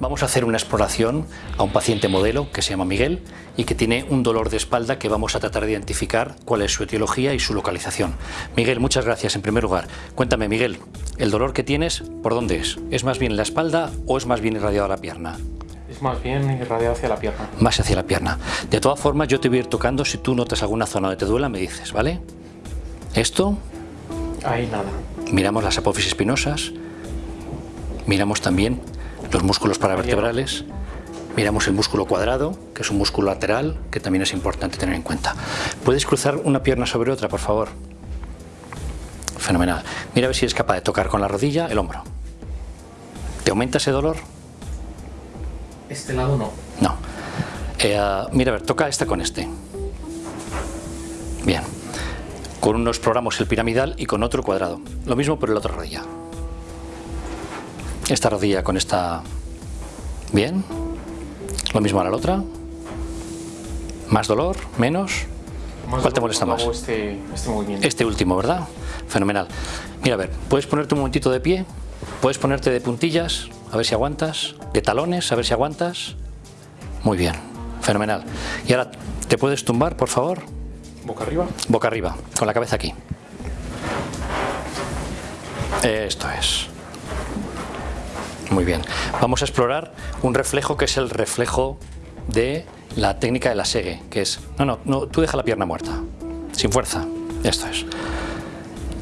Vamos a hacer una exploración a un paciente modelo que se llama Miguel y que tiene un dolor de espalda que vamos a tratar de identificar cuál es su etiología y su localización. Miguel, muchas gracias en primer lugar. Cuéntame, Miguel, ¿el dolor que tienes por dónde es? ¿Es más bien en la espalda o es más bien irradiado a la pierna? Es más bien irradiado hacia la pierna. Más hacia la pierna. De todas formas, yo te voy a ir tocando. Si tú notas alguna zona donde te duela, me dices, ¿vale? Esto. Ahí nada. Miramos las apófisis espinosas. Miramos también los músculos paravertebrales, miramos el músculo cuadrado, que es un músculo lateral, que también es importante tener en cuenta. ¿Puedes cruzar una pierna sobre otra, por favor? Fenomenal. Mira a ver si eres capaz de tocar con la rodilla el hombro. ¿Te aumenta ese dolor? Este lado no. No. Eh, mira, a ver, toca esta con este. Bien. Con uno exploramos el piramidal y con otro cuadrado. Lo mismo por el otro rodilla. Esta rodilla con esta... Bien. Lo mismo a la otra. ¿Más dolor? ¿Menos? ¿Cuál te molesta más? Este, este, movimiento. Este último, ¿verdad? Fenomenal. Mira, a ver, ¿puedes ponerte un momentito de pie? ¿Puedes ponerte de puntillas? A ver si aguantas. ¿De talones? A ver si aguantas. Muy bien. Fenomenal. Y ahora, ¿te puedes tumbar, por favor? ¿Boca arriba? Boca arriba, con la cabeza aquí. Esto es. Muy bien. Vamos a explorar un reflejo que es el reflejo de la técnica de la segue, que es... No, no, no tú deja la pierna muerta, sin fuerza. Esto es.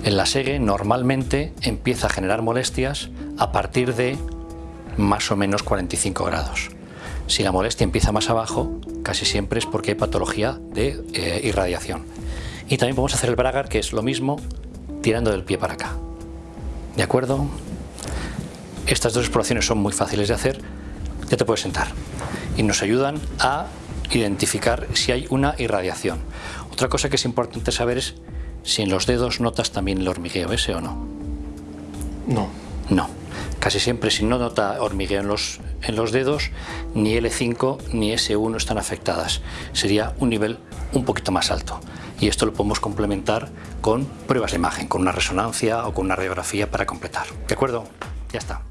En la segue normalmente empieza a generar molestias a partir de más o menos 45 grados. Si la molestia empieza más abajo, casi siempre es porque hay patología de eh, irradiación. Y también podemos hacer el bragar, que es lo mismo, tirando del pie para acá. ¿De acuerdo? Estas dos exploraciones son muy fáciles de hacer, ya te puedes sentar y nos ayudan a identificar si hay una irradiación. Otra cosa que es importante saber es si en los dedos notas también el hormigueo ese o no. No. No. Casi siempre si no nota hormigueo en los, en los dedos, ni L5 ni S1 están afectadas. Sería un nivel un poquito más alto. Y esto lo podemos complementar con pruebas de imagen, con una resonancia o con una radiografía para completar. ¿De acuerdo? Ya está.